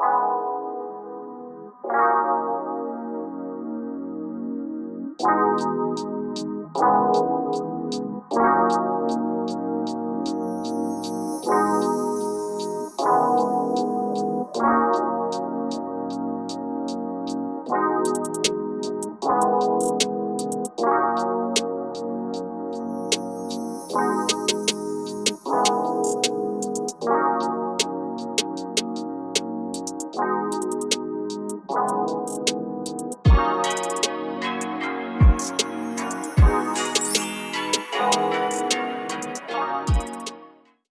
Bye.